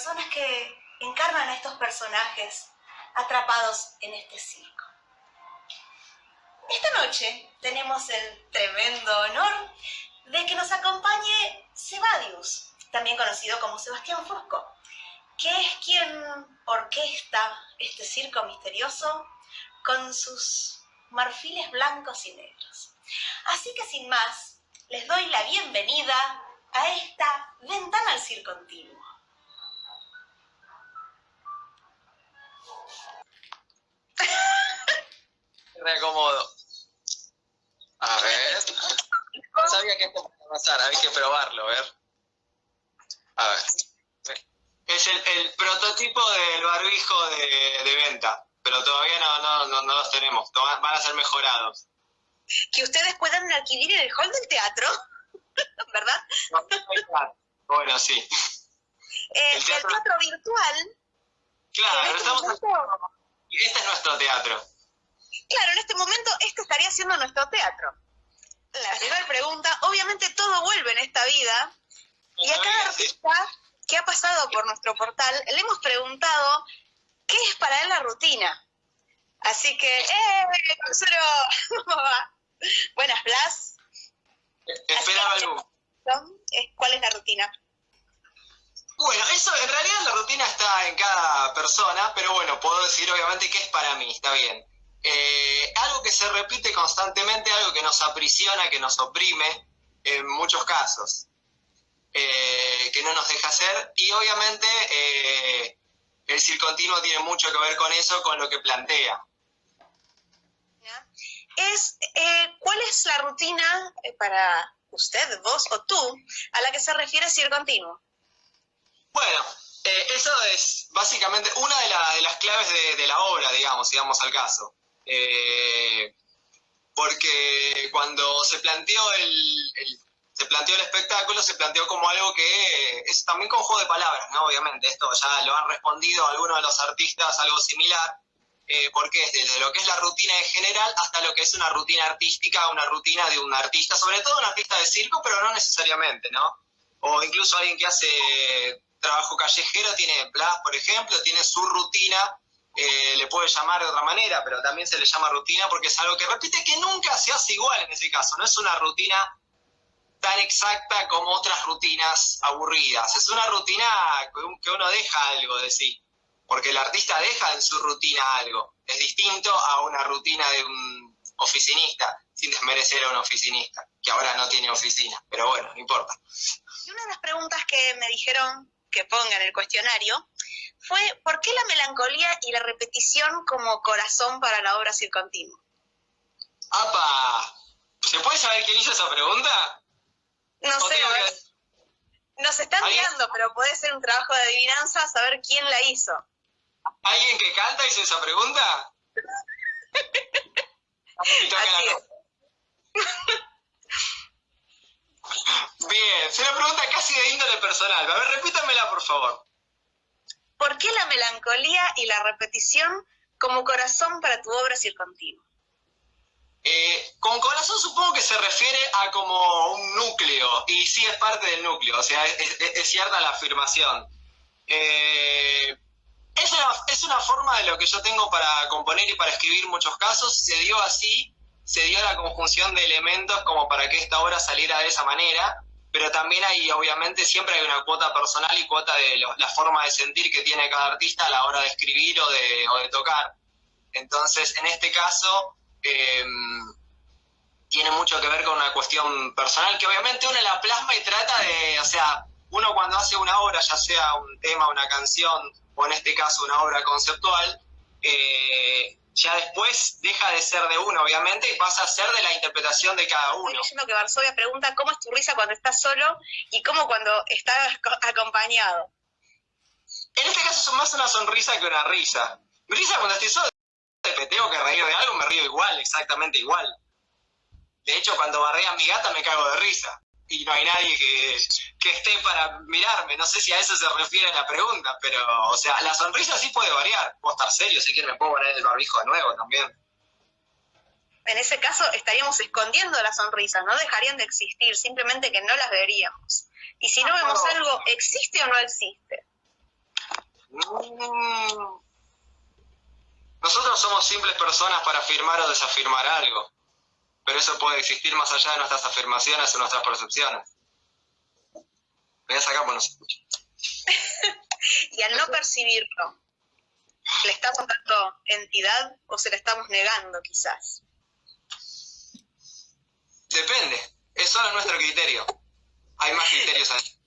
personas que encarnan a estos personajes atrapados en este circo. Esta noche tenemos el tremendo honor de que nos acompañe Sebadius, también conocido como Sebastián Fosco, que es quien orquesta este circo misterioso con sus marfiles blancos y negros. Así que sin más, les doy la bienvenida a esta ventana al circo continuo. Me acomodo. A ver. No sabía que esto podía pasar, hay que probarlo, a ver. A ver. Es el, prototipo del barbijo de, venta, pero todavía no, no, no, los tenemos, van a ser mejorados. Que ustedes puedan adquirir en el hall del teatro, ¿verdad? bueno, sí. Eh, el, teatro... virtual. Claro, este estamos... Este es nuestro teatro. Claro, en este momento este estaría siendo nuestro teatro. La primera pregunta, obviamente todo vuelve en esta vida, y a cada artista que ha pasado por nuestro portal le hemos preguntado qué es para él la rutina. Así que, ¡eh! Buenas, Blas. Esperaba algo. ¿Cuál es la rutina? Bueno, eso en realidad la rutina está en cada persona, pero bueno, puedo decir obviamente que es para mí, está bien. Eh, algo que se repite constantemente, algo que nos aprisiona, que nos oprime en muchos casos, eh, que no nos deja hacer, y obviamente eh, el circontinuo tiene mucho que ver con eso, con lo que plantea. Es, ¿Cuál es la rutina para usted, vos o tú, a la que se refiere circontinuo? Bueno, eso es básicamente una de, las claves de, de, la obra, digamos, si vamos al caso. Eh, porque cuando se planteó el, se planteó el espectáculo, se planteó como algo que es también con juego de palabras, ¿no? Obviamente, esto ya lo han respondido algunos de los artistas, algo similar, eh, porque es desde lo que es la rutina en general hasta lo que es una rutina artística, una rutina de un artista, sobre todo un artista de circo, pero no necesariamente, ¿no? O incluso alguien que hace trabajo callejero, tiene Blas, por ejemplo, tiene su rutina eh, le puede llamar de otra manera, pero también se le llama rutina porque es algo que repite que nunca se hace igual en ese caso, no es una rutina tan exacta como otras rutinas aburridas, es una rutina que uno deja algo de sí, porque el artista deja en su rutina algo, es distinto a una rutina de un oficinista, sin desmerecer a un oficinista, que ahora no tiene oficina, pero bueno, no importa. Y una de las preguntas que me dijeron que ponga en el cuestionario fue ¿por qué la melancolía y la repetición como corazón para la obra circontinua? ¡Apa! ¿Se puede saber quién hizo esa pregunta? No sé, nos están mirando, pero puede ser un trabajo de adivinanza saber quién la hizo. ¿Alguien que canta hizo esa pregunta? Bien, es una pregunta casi de índole personal. A ver, repítamela, por favor. ¿Por qué la melancolía y la repetición como corazón para tu obra circontinua? Eh, con corazón supongo que se refiere a como un núcleo, y sí es parte del núcleo, o sea, es, cierta la afirmación. Eh, es, una, es una forma de lo que yo tengo para componer y para escribir muchos casos, se dio así, se dio la conjunción de elementos como para que esta obra saliera de esa manera, pero también hay, obviamente, siempre hay una cuota personal y cuota de la forma de sentir que tiene cada artista a la hora de escribir o de, o de tocar. Entonces, en este caso, em, tiene mucho que ver con una cuestión personal que obviamente uno la plasma y trata de, o sea, uno cuando hace una obra, ya sea un tema, una canción, o en este caso una obra conceptual, eh, ya después deja de ser de uno, obviamente, y pasa a ser de la interpretación de cada uno. Estoy diciendo que Varsovia pregunta cómo es tu risa cuando estás solo y cómo cuando estás acompañado. En este caso es más una sonrisa que una risa. Mi risa cuando estoy solo, que tengo que reír de algo, me río igual, exactamente igual. De hecho, cuando barrea a mi gata me cago de risa. Y no hay nadie que, que, esté para mirarme. No sé si a eso se refiere la pregunta, pero, o sea, la sonrisa sí puede variar. Puedo estar serio, si quieren me puedo poner el barbijo de nuevo también. En ese caso estaríamos escondiendo las sonrisas, no dejarían de existir, simplemente que no las veríamos. Y si no vemos algo, ¿existe o no existe? Mm. Nosotros somos simples personas para afirmar o desafirmar algo, pero eso puede existir más allá de nuestras afirmaciones o nuestras percepciones. voy a sacar no se y al no percibirlo, ¿le estamos dando entidad o se le estamos negando quizás? Depende, es solo nuestro criterio. Hay más criterios ahí.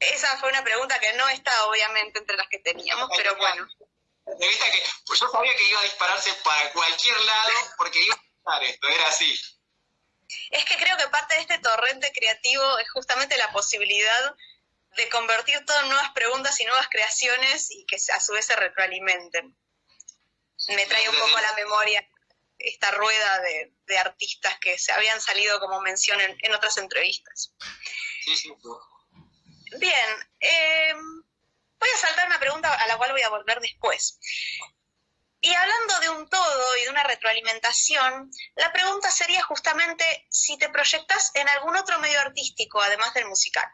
Esa fue una pregunta que no está obviamente entre las que teníamos, pero bueno. De vista que pues yo sabía que iba a dispararse para cualquier lado porque iba esto, era así. Es que creo que parte de este torrente creativo es justamente la posibilidad de convertir todo en nuevas preguntas y nuevas creaciones y que a su vez se retroalimenten. Me trae un poco a la memoria esta rueda de, artistas que se habían salido como mención en, otras entrevistas. Sí, sí. Bien, eh, Voy a saltar una pregunta a la cual voy a volver después. Y hablando de un todo y de una retroalimentación, la pregunta sería justamente si te proyectas en algún otro medio artístico, además del musical.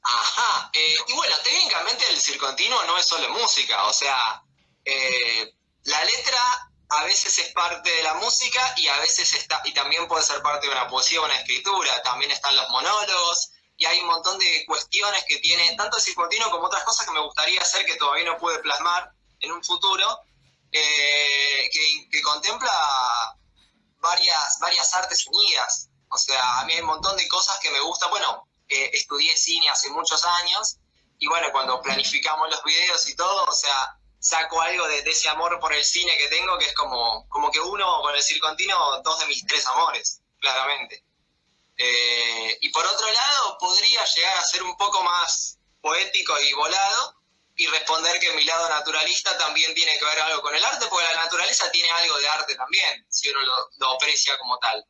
Ajá, eh, y bueno, técnicamente el circontinuo no es solo música, o sea, eh, la letra a veces es parte de la música y a veces está, y también puede ser parte de una poesía o una escritura, también están los monólogos, y hay un montón de cuestiones que tiene tanto el circuitino como otras cosas que me gustaría hacer que todavía no pude plasmar en un futuro, eh, que, contempla varias, varias artes unidas. O sea, a mí hay un montón de cosas que me gustan. Bueno, estudié cine hace muchos años y bueno, cuando planificamos los videos y todo, o sea, saco algo de, ese amor por el cine que tengo, que es como, como que uno con el circontino, dos de mis tres amores, claramente. Eh, y por otro lado, podría llegar a ser un poco más poético y volado y responder que mi lado naturalista también tiene que ver algo con el arte, porque la naturaleza tiene algo de arte también, si uno lo, aprecia como tal.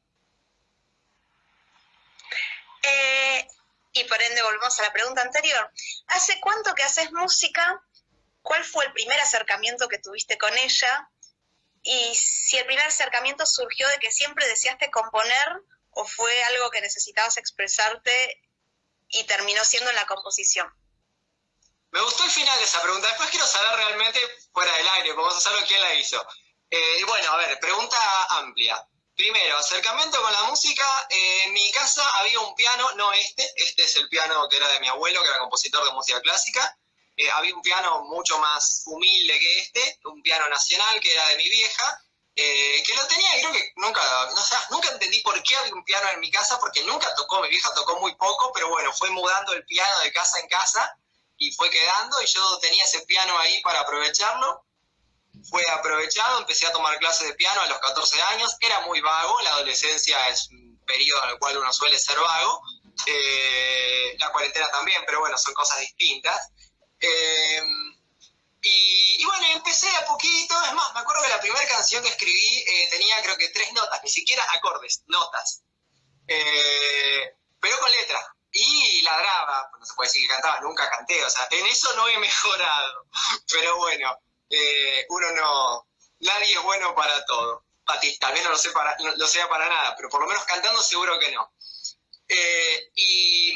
Eh, y por ende volvemos a la pregunta anterior. ¿Hace cuánto que haces música? ¿Cuál fue el primer acercamiento que tuviste con ella? Y si el primer acercamiento surgió de que siempre deseaste componer o fue algo que necesitabas expresarte y terminó siendo en la composición? Me gustó el final de esa pregunta. Después quiero saber realmente fuera del aire, vamos a saber quién la hizo. Eh, bueno, a ver, pregunta amplia. Primero, acercamiento con la música. Eh, en mi casa había un piano, no este, este es el piano que era de mi abuelo, que era compositor de música clásica. Eh, había un piano mucho más humilde que este, un piano nacional que era de mi vieja. Eh, que lo tenía creo que nunca, nunca entendí por qué había un piano en mi casa, porque nunca tocó, mi vieja tocó muy poco, pero bueno, fue mudando el piano de casa en casa y fue quedando y yo tenía ese piano ahí para aprovecharlo. Fue aprovechado, empecé a tomar clases de piano a los 14 años, era muy vago, la adolescencia es un periodo en el cual uno suele ser vago, eh, la cuarentena también, pero bueno, son cosas distintas. Eh, y, bueno, empecé a poquito, es más, me acuerdo que la primera canción que escribí eh, tenía creo que tres notas, ni siquiera acordes, notas. Eh, pero con letra. Y ladraba, no se puede decir que cantaba, nunca canté, o sea, en eso no he mejorado. Pero bueno, eh, uno no, nadie es bueno para todo. Tal vez no lo, sé para, no lo sea para nada, pero por lo menos cantando seguro que no. y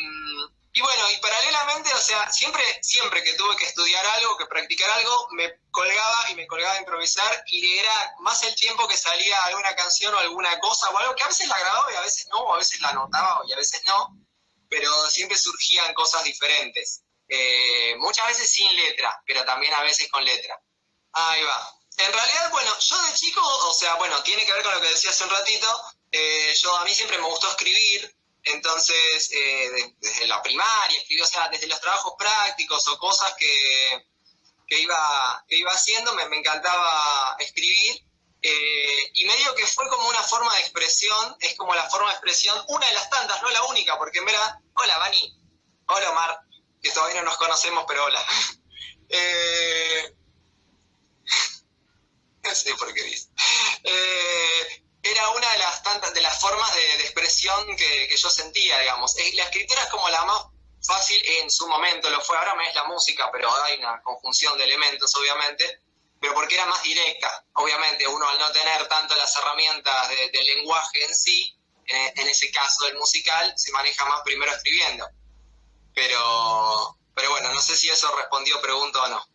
y bueno, y paralelamente, o sea, siempre, siempre que tuve que estudiar algo, que practicar algo, me colgaba y me colgaba a improvisar y era más el tiempo que salía alguna canción o alguna cosa o algo que a veces la grababa y a veces no, o a veces la anotaba y a veces no, pero siempre surgían cosas diferentes. Eh, muchas veces sin letra, pero también a veces con letra. Ahí va. En realidad, bueno, yo de chico, o sea, bueno, tiene que ver con lo que decía hace un ratito, eh, yo a mí siempre me gustó escribir, entonces, eh, desde la primaria, escribí, o sea, desde los trabajos prácticos o cosas que, iba, iba haciendo, me, encantaba escribir. Eh, y medio que fue como una forma de expresión, es como la forma de expresión, una de las tantas, no la única, porque en hola Vani, hola Omar, que todavía no nos conocemos, pero hola. Eh, no sé por qué dice. una de las de formas de, expresión que, yo sentía, digamos. Eh, la escritura es como la más fácil en su momento, lo fue, ahora me es la música, pero hay una conjunción de elementos, obviamente, pero porque era más directa. Obviamente, uno al no tener tanto las herramientas del lenguaje en sí, en, ese caso del musical, se maneja más primero escribiendo. Pero, pero bueno, no sé si eso respondió pregunta o no.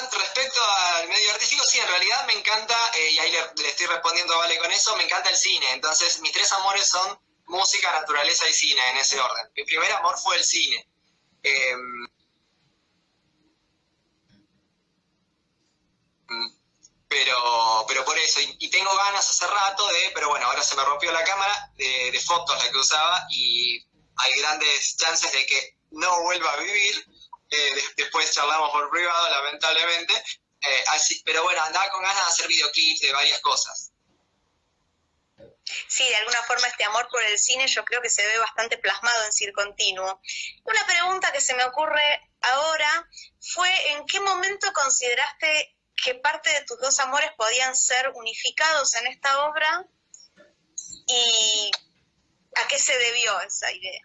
Respecto al medio artístico, sí, en realidad me encanta, eh, y ahí le, estoy respondiendo Vale con eso, me encanta el cine. Entonces, mis tres amores son música, naturaleza y cine, en ese orden. Mi primer amor fue el cine. Em, pero, pero por eso, y, tengo ganas hace rato de, pero bueno, ahora se me rompió la cámara de, fotos la que usaba y hay grandes chances de que no vuelva a vivir. Eh, después charlamos por privado, lamentablemente. Eh, así, pero bueno, andaba con ganas de hacer videoclips de varias cosas. Sí, de alguna forma este amor por el cine yo creo que se ve bastante plasmado en Circontinuo. Una pregunta que se me ocurre ahora fue ¿en qué momento consideraste que parte de tus dos amores podían ser unificados en esta obra y a qué se debió esa idea.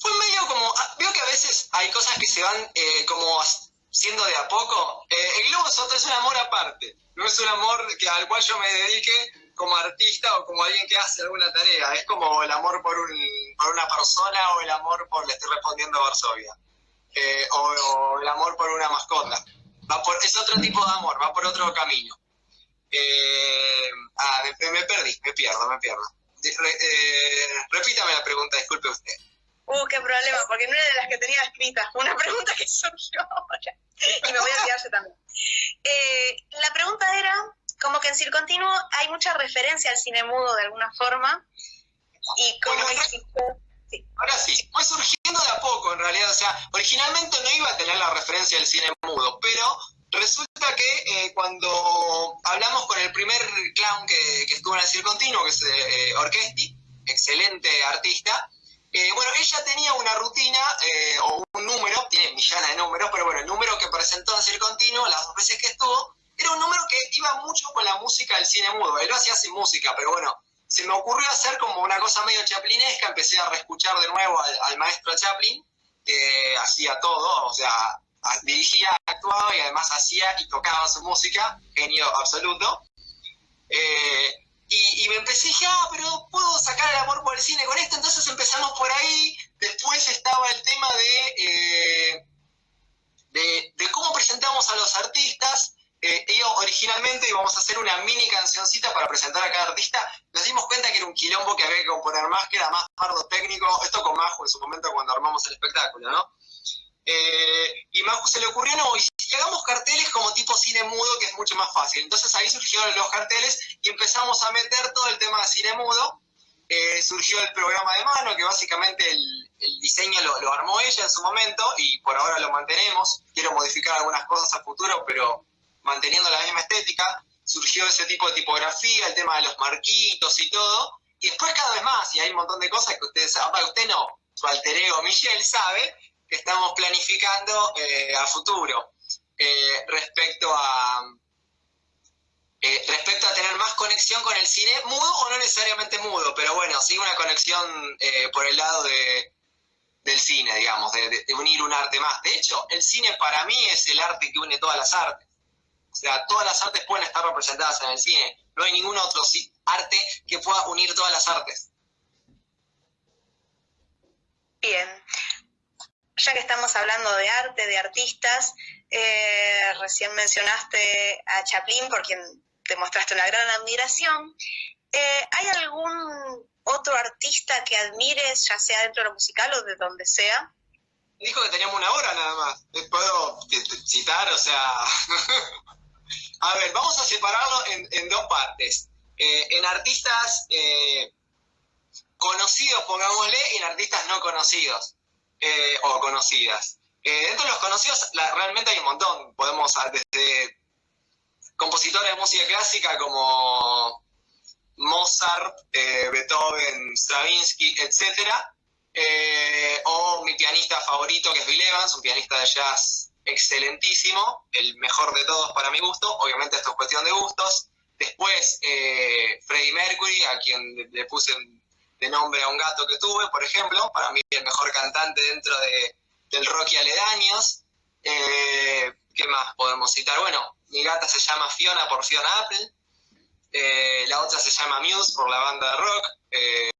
Fue medio como, ah, veo que a veces hay cosas que se van eh, como siendo de a poco. Eh, el Globo Soto es un amor aparte, no es un amor que, al cual yo me dedique como artista o como alguien que hace alguna tarea, es como el amor por, un, por una persona o el amor por, le estoy respondiendo a Varsovia, eh, o el amor por una mascota es otro tipo de amor, va por otro camino. Eh, ah, me, perdí, me pierdo, me pierdo. Eh, repítame la pregunta, disculpe usted. Uh, qué problema, porque no era de las que tenía escritas, una pregunta que surgió ahora. Y me voy a olvidar también. Eh, la pregunta era, como que en Circontinuo hay mucha referencia al cine mudo de alguna forma, y cómo Ahora sí, fue surgiendo de a poco en realidad, o sea, originalmente no iba a tener la referencia del cine mudo, pero resulta que eh, cuando hablamos con el primer clown que, estuvo en el Circo Continuo, que es eh, Orquesti, excelente artista, eh, bueno, ella tenía una rutina o un número, tiene millones de números, pero bueno, el número que presentó en Circo Continuo, las dos veces que estuvo, era un número que iba mucho con la música del cine mudo. Él lo hacía sin música, pero bueno, se me ocurrió hacer como una cosa medio chaplinesca, empecé a reescuchar de nuevo al, maestro Chaplin, que hacía todo, o sea, dirigía, actuaba y además hacía y tocaba su música, genio absoluto. Eh, y, me empecé, dije, ah, pero puedo sacar el amor por el cine con esto, entonces empezamos por ahí, después estaba el tema de, eh, de, cómo presentamos a los artistas, eh, originalmente íbamos a hacer una mini cancioncita para presentar a cada artista. Nos dimos cuenta que era un quilombo que había que componer más, que era más pardo técnico. Esto con Majo en su momento cuando armamos el espectáculo, ¿no? Eh, y Majo se le ocurrió, no, y hagamos carteles como tipo cine mudo, que es mucho más fácil. Entonces ahí surgieron los carteles y empezamos a meter todo el tema de cine mudo. Eh, surgió el programa de mano, que básicamente el, diseño lo, armó ella en su momento y por ahora lo mantenemos. Quiero modificar algunas cosas a futuro, pero manteniendo la misma estética, surgió ese tipo de tipografía, el tema de los marquitos y todo, y después cada vez más, y hay un montón de cosas que ustedes saben, usted no, su alter ego Michelle sabe que estamos planificando eh, a futuro eh, respecto a eh, respecto a tener más conexión con el cine, mudo o no necesariamente mudo, pero bueno, sí una conexión por el lado de, del cine, digamos, de unir un arte más. De hecho, el cine para mí es el arte que une todas las artes. O sea, todas las artes pueden estar representadas en el cine. No hay ningún otro arte que pueda unir todas las artes. Bien. Ya que estamos hablando de arte, de artistas, eh, recién mencionaste a Chaplin, por quien te mostraste una gran admiración. Eh, ¿Hay algún otro artista que admires, ya sea dentro de lo musical o de donde sea? Dijo que teníamos una hora nada más. Puedo citar, o sea, A ver, vamos a separarlo en, dos partes. Eh, en artistas eh, conocidos, pongámosle, y en artistas no conocidos eh, o conocidas. dentro de los conocidos realmente hay un montón. Podemos desde compositores de música clásica como Mozart, Beethoven, Stravinsky, etc. o mi pianista favorito que es Bill Evans, un pianista de jazz excelentísimo, el mejor de todos para mi gusto, obviamente esto es cuestión de gustos, Después, eh, Freddie Mercury, a quien le puse de nombre a un gato que tuve, por ejemplo, para mí el mejor cantante dentro de, del rock y aledaños. Eh, ¿Qué más podemos citar? Bueno, mi gata se llama Fiona por Fiona Apple. Eh, la otra se llama Muse por la banda de rock. Eh,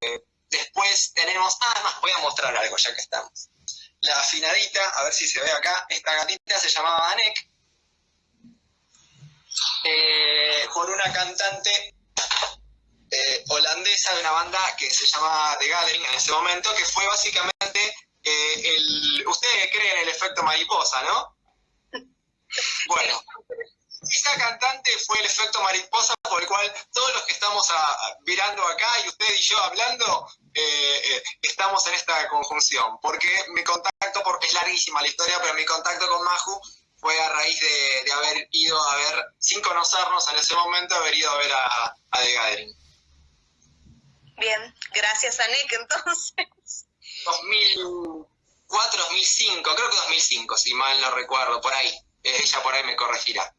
después tenemos, ah, más, voy a mostrar algo ya que estamos. La afinadita, a ver si se ve acá, esta gatita se llamaba Anek, por una cantante holandesa de una banda que se llamaba The Gathering en ese momento, que fue básicamente el... Ustedes creen el efecto mariposa, ¿no? Bueno, esta cantante fue el efecto mariposa por el cual todos los que estamos mirando acá y usted y yo hablando, eh, eh, estamos en esta conjunción. Porque mi contacto, porque es larguísima la historia, pero mi contacto con Maju fue a raíz de, haber ido a ver, sin conocernos en ese momento, haber ido a ver a, a The Gathering. Bien, gracias a Nick entonces. 2004, 2005, creo que 2005, si mal no recuerdo, por ahí. Eh, ella por ahí me corregirá.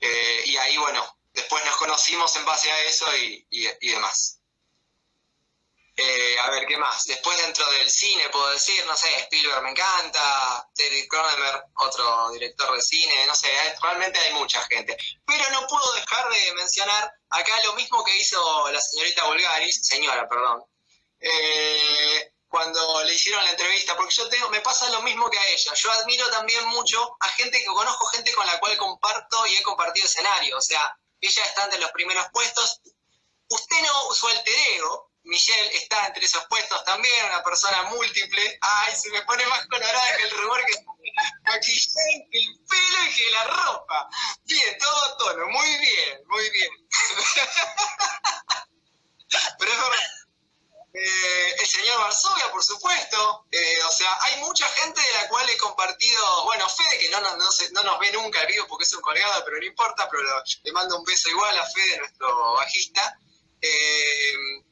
Eh, y ahí, bueno, después nos conocimos en base a eso y, demás. Eh, a ver, ¿qué más? Después dentro del cine puedo decir, no sé, Spielberg me encanta, David Cronenberg, otro director de cine, no sé, realmente hay mucha gente. Pero no puedo dejar de mencionar acá lo mismo que hizo la señorita Bulgaris, señora, perdón, eh, cuando le hicieron la entrevista, porque yo tengo, me pasa lo mismo que a ella. Yo admiro también mucho a gente que conozco, gente con la cual comparto y he compartido escenario. O sea, ella está entre los primeros puestos. Usted no, su alter ego, Michelle, está entre esos puestos también, una persona múltiple. Ay, se me pone más colorada que el rubor que maquillaje, el pelo y que la ropa. Bien, todo tono, muy bien, muy bien. Pero es verdad eh, el señor Varsovia, por supuesto. Eh, o sea, hay mucha gente de la cual he compartido, bueno, Fede, que no, no, no, nos ve nunca el vivo porque es un colgado, pero no importa, pero le mando un beso igual a Fede, nuestro bajista. Eh,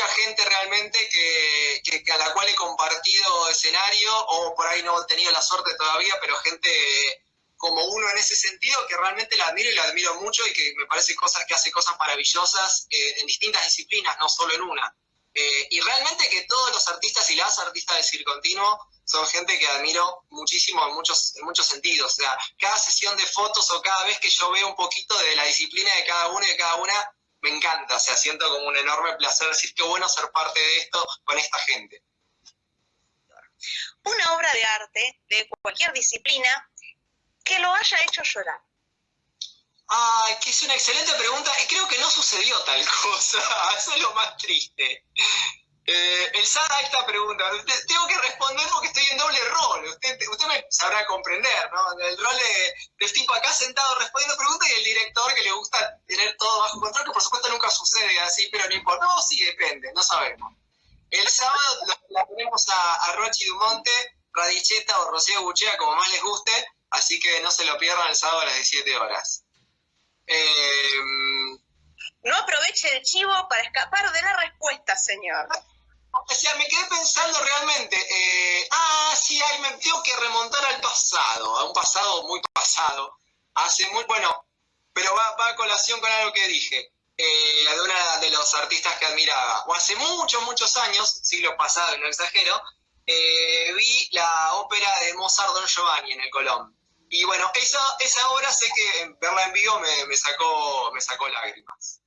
mucha gente realmente que, que, a la cual he compartido escenario, o por ahí no he tenido la suerte todavía, pero gente como uno en ese sentido que realmente la admiro y la admiro mucho y que me parece cosas que hace cosas maravillosas en distintas disciplinas, no solo en una. Eh, y realmente que todos los artistas y las artistas de Circo Continuo son gente que admiro muchísimo en muchos, en muchos sentidos. O sea, cada sesión de fotos o cada vez que yo veo un poquito de la disciplina de cada uno y de cada una, me encanta. O sea, siento como un enorme placer decir qué bueno ser parte de esto con esta gente. Una obra de arte de cualquier disciplina que lo haya hecho llorar. Ay, que es una excelente pregunta y creo que no sucedió tal cosa. Eso es lo más triste. Eh, el SAD esta pregunta, tengo que responder porque estoy en doble rol. Usted, me sabrá comprender, ¿no? El rol de, del tipo acá sentado respondiendo preguntas y el director que le gusta tener todo bajo control, que por supuesto nunca sucede así, pero no importa. No, sí, depende, no sabemos. El sábado la tenemos a, Rochi Dumonte, Radicheta o Rocío Buchea, como más les guste, así que no se lo pierdan el sábado a las 17 horas. Em, no aproveche el chivo para escapar de la respuesta, señor. O sea, me quedé pensando realmente, eh, ah, sí, ahí me tengo que remontar al pasado, a un pasado muy pasado. Hace muy, bueno, pero va, va a colación con algo que dije, eh, de una de los artistas que admiraba. O hace muchos, muchos años, siglo pasado, no exagero, eh, vi la ópera de Mozart Don Giovanni en el Colón. Y bueno, esa, esa obra sé que verla en vivo me, me, sacó, me sacó lágrimas.